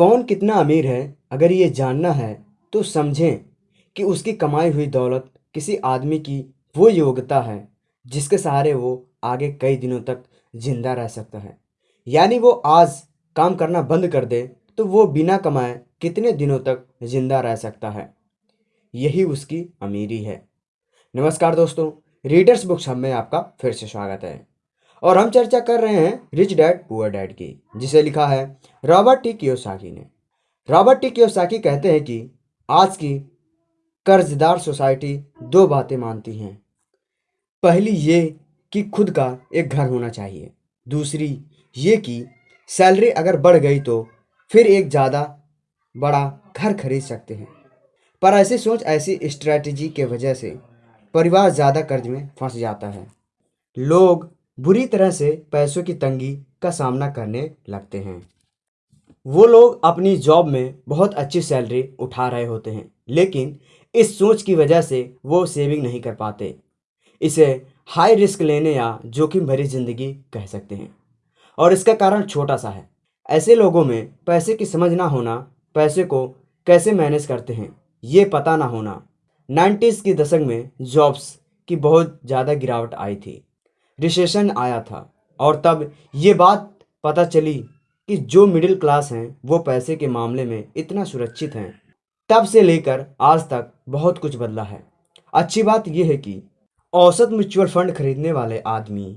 कौन कितना अमीर है, अगर ये जानना है तो समझें कि उसकी कमाई हुई दौलत किसी आदमी की वो योग्यता है, जिसके सहारे वो आगे कई दिनों तक ज़िंदा रह सकता है। यानी वो आज काम करना बंद कर दे तो वो बिना कमाए कितने दिनों तक ज़िंदा रह सकता है। यही उसकी अमीरी है। नमस्कार दोस्तों रीडर्स बुक्स हब में आपका फिर से स्वागत है। और हम चर्चा कर रहे हैं रिच डैड पुअर डैड की, जिसे लिखा है रॉबर्ट टी कियोसाकी ने। रॉबर्ट टी कियोसाकी कहते हैं कि आज की कर्जदार सोसाइटी दो बातें मानती हैं। पहली ये कि खुद का एक घर होना चाहिए। दूसरी ये कि सैलरी अगर बढ़ गई तो फिर एक ज़्यादा बड़ा घर खरीद सकते हैं। पर ऐसी सोच, ऐसी स्ट्रैटेजी के वजह से परिवार ज़्यादा कर्ज में फंस जाता है। लोग बुरी तरह से पैसों की तंगी का सामना करने लगते हैं। वो लोग अपनी जॉब में बहुत अच्छी सैलरी उठा रहे होते हैं, लेकिन इस सोच की वजह से वो सेविंग नहीं कर पाते। इसे हाई रिस्क लेने या जोखिम भरी ज़िंदगी कह सकते हैं। और इसका कारण छोटा सा है। ऐसे लोगों में पैसे की समझ ना होना, पैसे को कैसे मैनेज करते हैं, ये पता ना होना। नाइन्टीज़ की दशक में जॉब्स की बहुत ज़्यादा गिरावट आई थी। रिसेशन आया था। और तब ये बात पता चली कि जो मिडिल क्लास हैं, वो पैसे के मामले में इतना सुरक्षित हैं। तब से लेकर आज तक बहुत कुछ बदला है। अच्छी बात यह है कि औसत म्यूचुअल फंड खरीदने वाले आदमी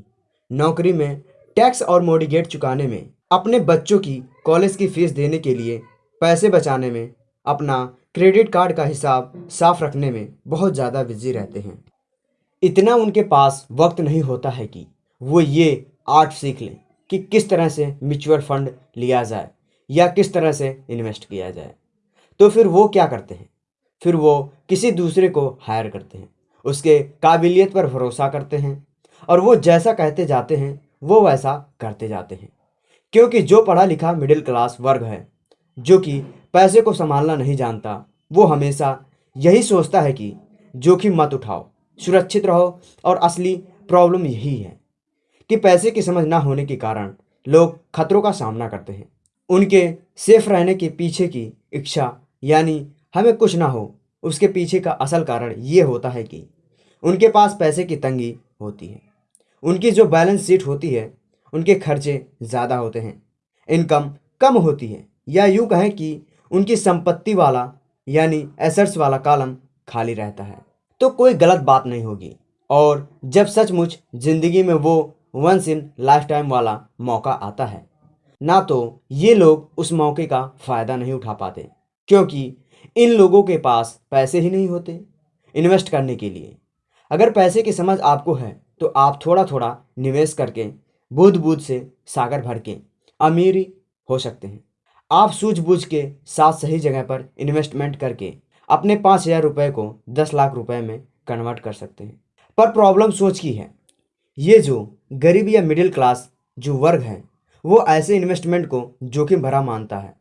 नौकरी में टैक्स और मोडिगेट चुकाने में, अपने बच्चों की कॉलेज की फ़ीस देने के लिए पैसे बचाने में, अपना क्रेडिट कार्ड का हिसाब साफ़ रखने में बहुत ज़्यादा बिज़ी रहते हैं। इतना उनके पास वक्त नहीं होता है कि वो ये आर्ट सीख लें कि किस तरह से म्यूचुअल फंड लिया जाए या किस तरह से इन्वेस्ट किया जाए। तो फिर वो क्या करते हैं? फिर वो किसी दूसरे को हायर करते हैं, उसके काबिलियत पर भरोसा करते हैं और वो जैसा कहते जाते हैं, वो वैसा करते जाते हैं। क्योंकि जो पढ़ा लिखा मिडिल क्लास वर्ग है, जो कि पैसे को संभालना नहीं जानता, वो हमेशा यही सोचता है कि जोखिम मत उठाओ। सुरक्षित रहो और असली प्रॉब्लम यही है कि पैसे की समझ ना होने के कारण लोग खतरों का सामना करते हैं। उनके सेफ़ रहने के पीछे की इच्छा, यानी हमें कुछ ना हो, उसके पीछे का असल कारण ये होता है कि उनके पास पैसे की तंगी होती है। उनकी जो बैलेंस शीट होती है, उनके खर्चे ज़्यादा होते हैं इनकम कम होती है, या यूँ कहें कि उनकी संपत्ति वाला, यानी एसेट्स वाला कॉलम खाली रहता है। तो कोई गलत बात नहीं होगी। और जब सचमुच ज़िंदगी में वो वंस इन लाइफ टाइम वाला मौका आता है, ना तो ये लोग उस मौके का फ़ायदा नहीं उठा पाते, क्योंकि इन लोगों के पास पैसे ही नहीं होते इन्वेस्ट करने के लिए। अगर पैसे की समझ आपको है तो आप थोड़ा थोड़ा निवेश करके बूझ बूझ से सागर भर के अमीरी हो सकते हैं। आप सूझबूझ के साथ सही जगह पर इन्वेस्टमेंट करके अपने पाँच हज़ार रुपये को दस लाख रुपए में कन्वर्ट कर सकते हैं। पर प्रॉब्लम सोच की है। ये जो गरीब या मिडिल क्लास जो वर्ग है, वो ऐसे इन्वेस्टमेंट को जोखिम भरा मानता है।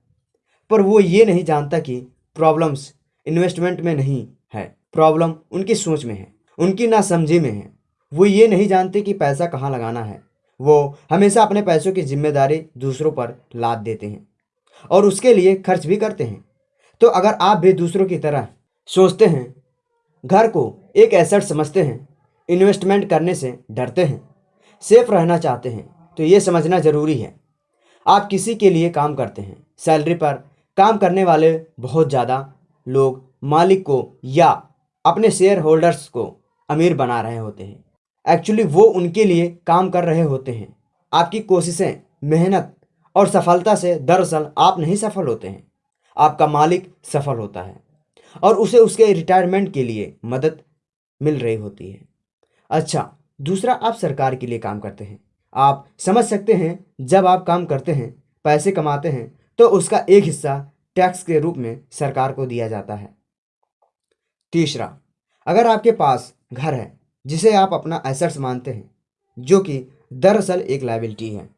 पर वो ये नहीं जानता कि प्रॉब्लम्स इन्वेस्टमेंट में नहीं है। प्रॉब्लम उनकी सोच में है, उनकी नासमझी में है। वो ये नहीं जानते कि पैसा कहाँ लगाना है। वो हमेशा अपने पैसों की ज़िम्मेदारी दूसरों पर लाद देते हैं और उसके लिए खर्च भी करते हैं। तो अगर आप भी दूसरों की तरह सोचते हैं, घर को एक एसेट समझते हैं इन्वेस्टमेंट करने से डरते हैं सेफ़ रहना चाहते हैं तो ये समझना ज़रूरी है। आप किसी के लिए काम करते हैं सैलरी पर काम करने वाले बहुत ज़्यादा लोग मालिक को या अपने शेयर होल्डर्स को अमीर बना रहे होते हैं। एक्चुअली वो उनके लिए काम कर रहे होते हैं। आपकी कोशिशें, मेहनत और सफलता से दरअसल आप नहीं सफल होते हैं। आपका मालिक सफल होता है और उसे उसके रिटायरमेंट के लिए मदद मिल रही होती है। अच्छा दूसरा, आप सरकार के लिए काम करते हैं। आप समझ सकते हैं, जब आप काम करते हैं, पैसे कमाते हैं तो उसका एक हिस्सा टैक्स के रूप में सरकार को दिया जाता है। तीसरा, अगर आपके पास घर है, जिसे आप अपना एसेट्स मानते हैं, जो कि दरअसल एक लाइबिलिटी है,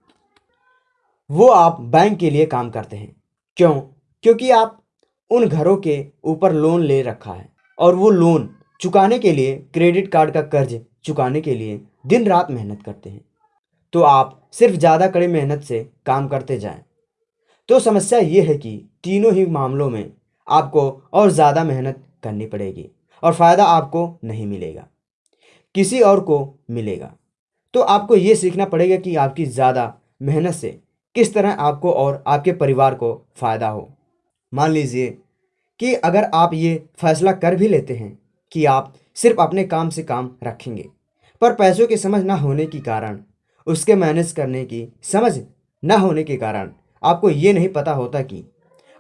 वो आप बैंक के लिए काम करते हैं। क्यों? क्योंकि आप उन घरों के ऊपर लोन ले रखा है। और वो लोन चुकाने के लिए क्रेडिट कार्ड का कर्ज चुकाने के लिए दिन रात मेहनत करते हैं। तो आप सिर्फ़ ज़्यादा कड़ी मेहनत से काम करते जाएँ। तो समस्या ये है कि तीनों ही मामलों में आपको और ज़्यादा मेहनत करनी पड़ेगी और फ़ायदा आपको नहीं मिलेगा। किसी और को मिलेगा। तो आपको ये सीखना पड़ेगा कि आपकी ज़्यादा मेहनत से किस तरह आपको और आपके परिवार को फ़ायदा हो। मान लीजिए कि अगर आप ये फैसला कर भी लेते हैं कि आप सिर्फ़ अपने काम से काम रखेंगे, पर पैसों की समझ ना होने के कारण, उसके मैनेज करने की समझ ना होने के कारण आपको ये नहीं पता होता कि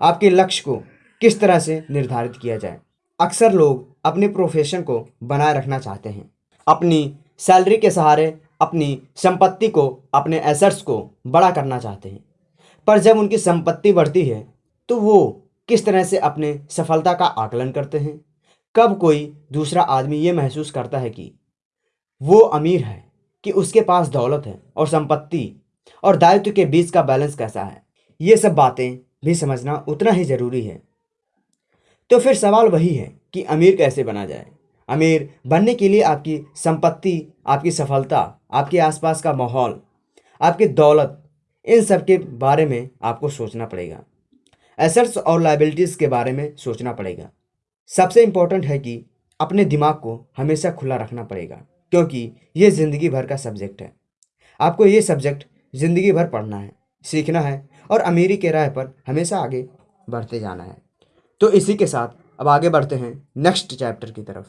आपके लक्ष्य को किस तरह से निर्धारित किया जाए। अक्सर लोग अपने प्रोफेशन को बनाए रखना चाहते हैं। अपनी सैलरी के सहारे अपनी संपत्ति को, अपने एसेट्स को बड़ा करना चाहते हैं। पर जब उनकी संपत्ति बढ़ती है तो वो किस तरह से अपने सफलता का आकलन करते हैं? कब कोई दूसरा आदमी ये महसूस करता है कि वो अमीर है, कि उसके पास दौलत है और संपत्ति और दायित्व के बीच का बैलेंस कैसा है? ये सब बातें भी समझना उतना ही ज़रूरी है। तो फिर सवाल वही है कि अमीर कैसे बना जाए? अमीर बनने के लिए आपकी संपत्ति, आपकी सफलता, आपके आसपास का माहौल, आपकी दौलत, इन सब के बारे में आपको सोचना पड़ेगा। एसेट्स और लाइबिलिटीज़ के बारे में सोचना पड़ेगा। सबसे इम्पोर्टेंट है कि अपने दिमाग को हमेशा खुला रखना पड़ेगा, क्योंकि ये ज़िंदगी भर का सब्जेक्ट है। आपको ये सब्जेक्ट ज़िंदगी भर पढ़ना है, सीखना है और अमीरी के राह पर हमेशा आगे बढ़ते जाना है। तो इसी के साथ अब आगे बढ़ते हैं नेक्स्ट चैप्टर की तरफ़।